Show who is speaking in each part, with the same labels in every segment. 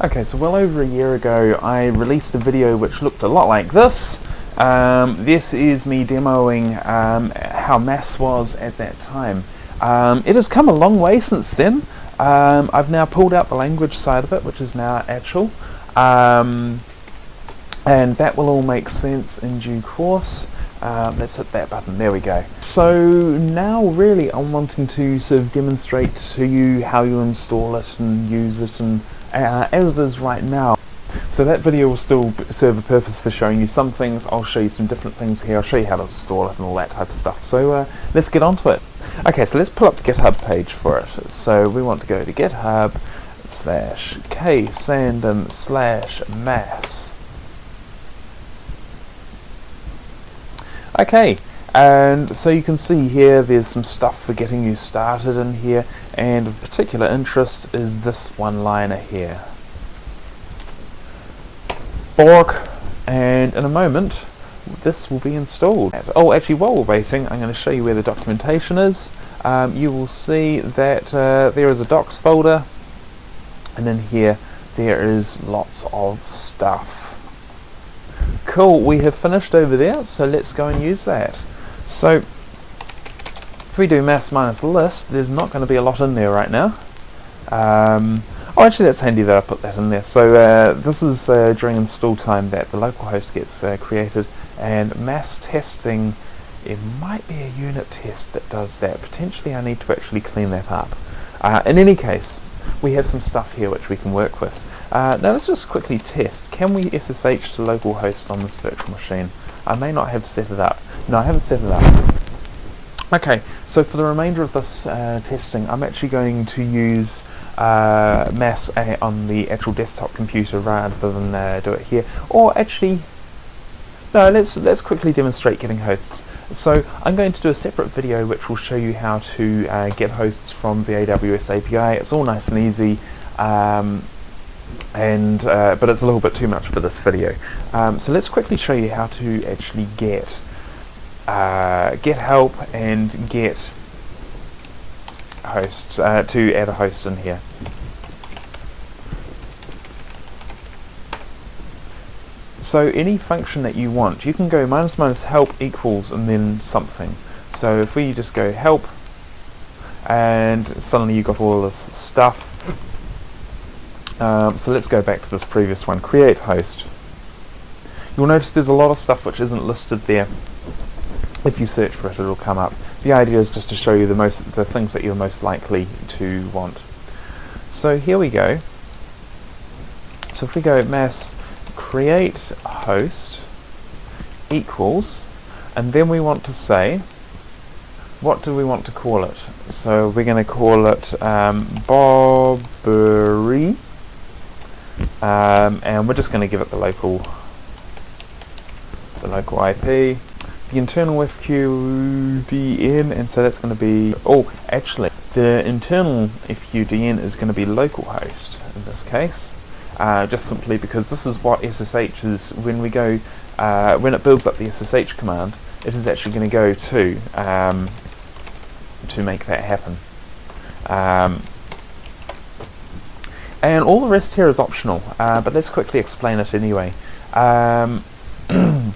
Speaker 1: Okay, so well over a year ago I released a video which looked a lot like this. Um, this is me demoing um, how mass was at that time. Um, it has come a long way since then. Um, I've now pulled out the language side of it, which is now Achel. Um, and that will all make sense in due course. Um, let's hit that button, there we go. So now really I'm wanting to sort of demonstrate to you how you install it and use it and uh, as it is right now. So that video will still serve a purpose for showing you some things, I'll show you some different things here, I'll show you how to install it and all that type of stuff. So uh, let's get on to it. Okay, so let's pull up the GitHub page for it. So we want to go to GitHub slash K ksandom slash mass. Okay, and so you can see here there's some stuff for getting you started in here and of particular interest is this one liner here. Bork and in a moment this will be installed. Oh actually while we're waiting I'm going to show you where the documentation is. Um, you will see that uh, there is a docs folder and in here there is lots of stuff. Cool, we have finished over there, so let's go and use that. So, if we do mass minus list, there's not going to be a lot in there right now. Um, oh, actually that's handy that I put that in there. So uh, this is uh, during install time that the localhost gets uh, created, and mass testing, it might be a unit test that does that. Potentially I need to actually clean that up. Uh, in any case, we have some stuff here which we can work with. Uh, now let's just quickly test. Can we SSH to localhost on this virtual machine? I may not have set it up. No, I haven't set it up. Okay, so for the remainder of this uh, testing, I'm actually going to use uh, mass on the actual desktop computer rather than uh, do it here. Or actually, no, let's let's quickly demonstrate getting hosts. So I'm going to do a separate video which will show you how to uh, get hosts from the AWS API. It's all nice and easy. Um, and uh, but it's a little bit too much for this video. Um, so let's quickly show you how to actually get uh, get help and get hosts uh, to add a host in here. So any function that you want, you can go minus minus help equals and then something. So if we just go help and suddenly you got all this stuff um, so let's go back to this previous one, create host. You'll notice there's a lot of stuff which isn't listed there. If you search for it, it'll come up. The idea is just to show you the most the things that you're most likely to want. So here we go. So if we go mass create host equals, and then we want to say, what do we want to call it? So we're going to call it um, Bobbery um, and we're just going to give it the local the local IP the internal FQDN and so that's going to be oh actually the internal FQDN is going to be localhost in this case uh, just simply because this is what SSH is when we go uh, when it builds up the SSH command it is actually going to go to um, to make that happen. Um, and all the rest here is optional, uh, but let's quickly explain it anyway. Um,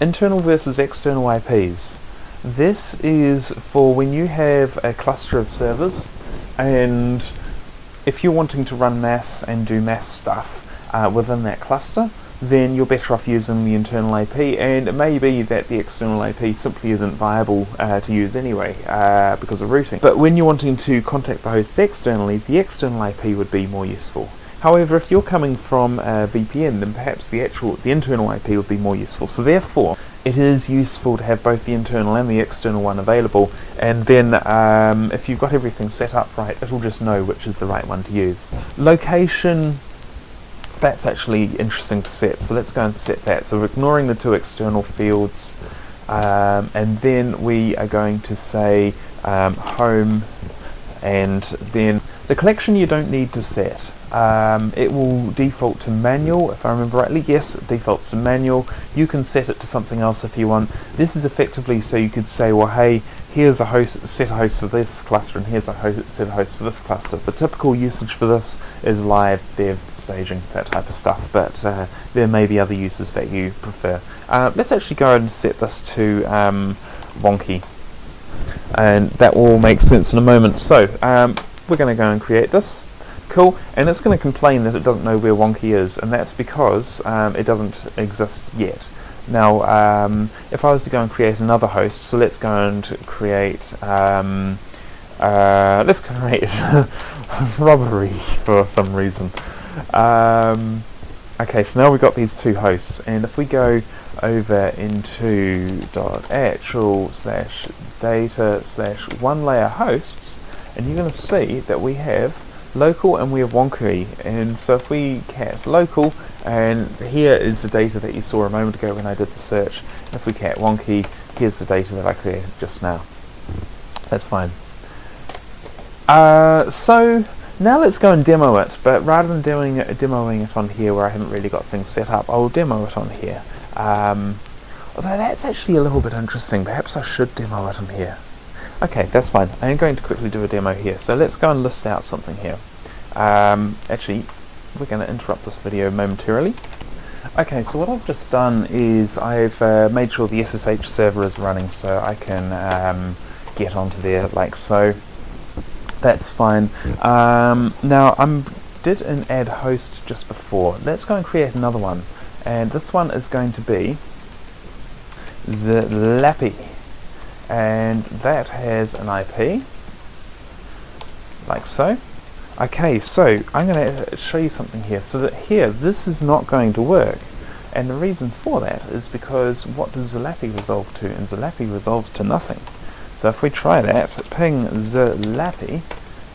Speaker 1: internal versus external IPs. This is for when you have a cluster of servers and if you're wanting to run mass and do mass stuff uh, within that cluster, then you're better off using the internal IP and it may be that the external IP simply isn't viable uh, to use anyway uh, because of routing. But when you're wanting to contact the hosts externally, the external IP would be more useful. However, if you're coming from a VPN, then perhaps the actual, the internal IP would be more useful. So therefore, it is useful to have both the internal and the external one available, and then um, if you've got everything set up right, it'll just know which is the right one to use. Location that's actually interesting to set. So let's go and set that. So we're ignoring the two external fields um, and then we are going to say um, home and then the collection you don't need to set. Um, it will default to manual if I remember rightly yes it defaults to manual you can set it to something else if you want this is effectively so you could say well hey here's a host set a host for this cluster and here's a host, set a host for this cluster. The typical usage for this is live dev staging, that type of stuff, but uh, there may be other uses that you prefer. Uh, let's actually go and set this to um, Wonky, and that will make sense in a moment. So um, we're going to go and create this. Cool, and it's going to complain that it doesn't know where Wonky is, and that's because um, it doesn't exist yet. Now, um, if I was to go and create another host, so let's go and create, um, uh, let's create robbery for some reason. Um, okay, so now we've got these two hosts, and if we go over into achel slash data slash one layer hosts, and you're going to see that we have local and we have Wonky. And so if we cat local and here is the data that you saw a moment ago when I did the search. If we cat Wonky here's the data that I created just now. That's fine. Uh, so now let's go and demo it but rather than doing it, demoing it on here where I haven't really got things set up I'll demo it on here um, although that's actually a little bit interesting perhaps I should demo it on here Okay, that's fine. I am going to quickly do a demo here. So let's go and list out something here. Um, actually, we're going to interrupt this video momentarily. Okay, so what I've just done is I've uh, made sure the SSH server is running so I can um, get onto there like so. That's fine. Um, now, I did an add host just before. Let's go and create another one. And this one is going to be Zlappy and that has an IP like so. Okay so I'm going to show you something here. So that here this is not going to work. And the reason for that is because what does Zlappy resolve to? And Zlappy resolves to nothing so if we try that ping Zlappy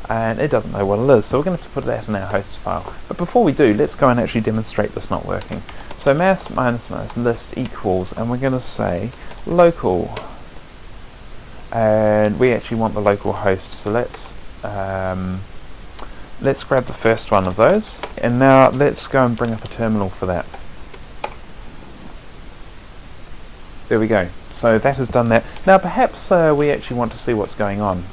Speaker 1: and it doesn't know what it is. So we're going to have to put that in our host file. But before we do let's go and actually demonstrate this not working. So mass minus minus list equals and we're going to say local. And we actually want the local host so let's um, let's grab the first one of those. And now let's go and bring up a terminal for that. There we go so that has done that now perhaps uh, we actually want to see what's going on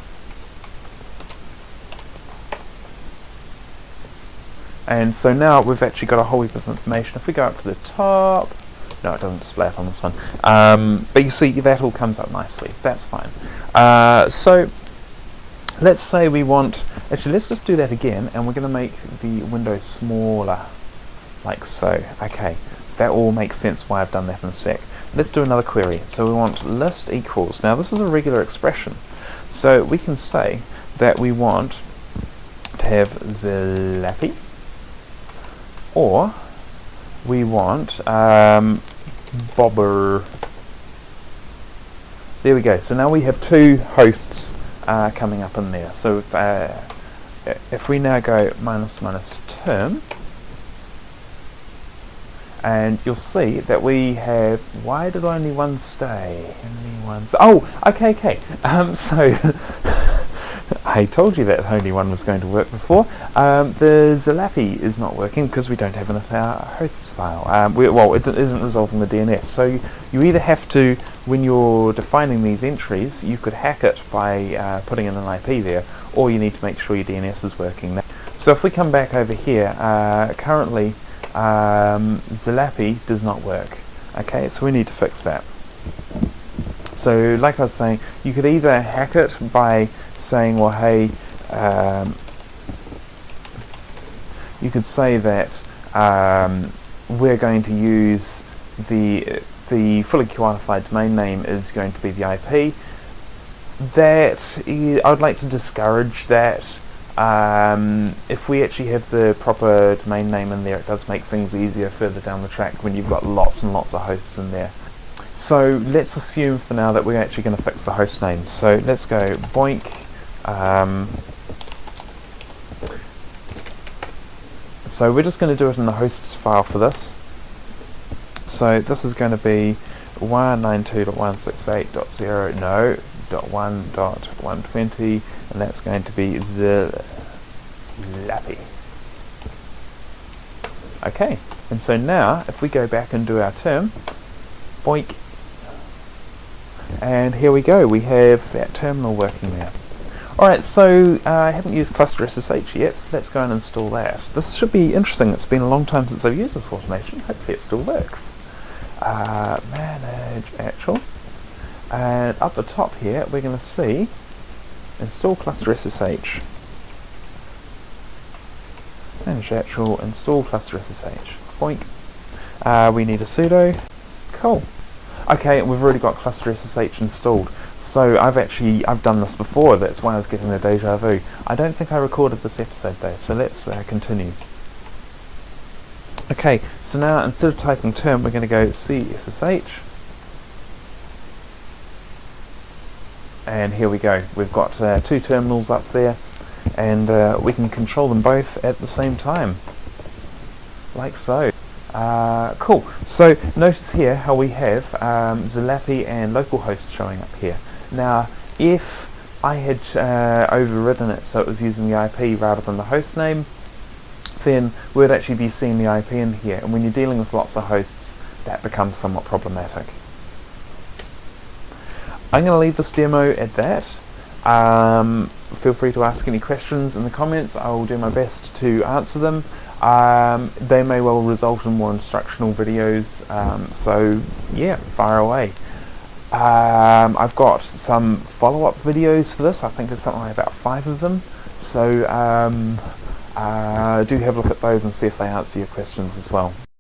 Speaker 1: and so now we've actually got a whole heap of information if we go up to the top no, it doesn't display it on this one. Um, but you see, that all comes up nicely. That's fine. Uh, so, let's say we want... Actually, let's just do that again, and we're going to make the window smaller, like so. Okay, that all makes sense why I've done that in a sec. Let's do another query. So we want list equals. Now, this is a regular expression. So we can say that we want to have Zlappy, or we want um, bobber. There we go. So now we have two hosts uh, coming up in there. So if, uh, if we now go minus minus term, and you'll see that we have, why did only one stay? Only one, oh, okay, okay. Um, so I told you that only one was going to work before. Um, the Zlappy is not working because we don't have enough our hosts file. Um, we, well, it isn't resolving the DNS. So you either have to, when you're defining these entries, you could hack it by uh, putting in an IP there, or you need to make sure your DNS is working. So if we come back over here, uh, currently um, Zlappy does not work. Okay, so we need to fix that. So like I was saying, you could either hack it by saying, well, hey, um, you could say that um, we're going to use the the fully qualified domain name is going to be the IP. That I would like to discourage that. Um, if we actually have the proper domain name in there, it does make things easier further down the track when you've got lots and lots of hosts in there. So let's assume for now that we're actually going to fix the host name. So let's go boink um, so we're just going to do it in the hosts file for this. So this is going to be 192.168.0 no dot one dot 120 and that's going to be Zlappy. Okay, and so now if we go back and do our term, boink, and here we go, we have that terminal working there. Alright, so uh, I haven't used cluster SSH yet, let's go and install that. This should be interesting, it's been a long time since I've used this automation, hopefully it still works. Uh, manage Achel, and up the top here we're going to see install cluster SSH. Manage Achel, install cluster SSH. Boink. Uh, we need a sudo. Cool. Okay, we've already got cluster SSH installed. So I've actually, I've done this before, that's why I was getting the deja vu. I don't think I recorded this episode though, so let's uh, continue. Okay, so now instead of typing term, we're going to go CSSH. And here we go. We've got uh, two terminals up there, and uh, we can control them both at the same time. Like so. Uh, cool. So notice here how we have um, Zlappy and localhost showing up here. Now, if I had uh, overridden it so it was using the IP rather than the host name, then we'd actually be seeing the IP in here. And when you're dealing with lots of hosts, that becomes somewhat problematic. I'm going to leave this demo at that. Um, feel free to ask any questions in the comments. I will do my best to answer them. Um, they may well result in more instructional videos, um, so yeah, fire away. Um, I've got some follow-up videos for this, I think there's something like about five of them, so um, uh, do have a look at those and see if they answer your questions as well.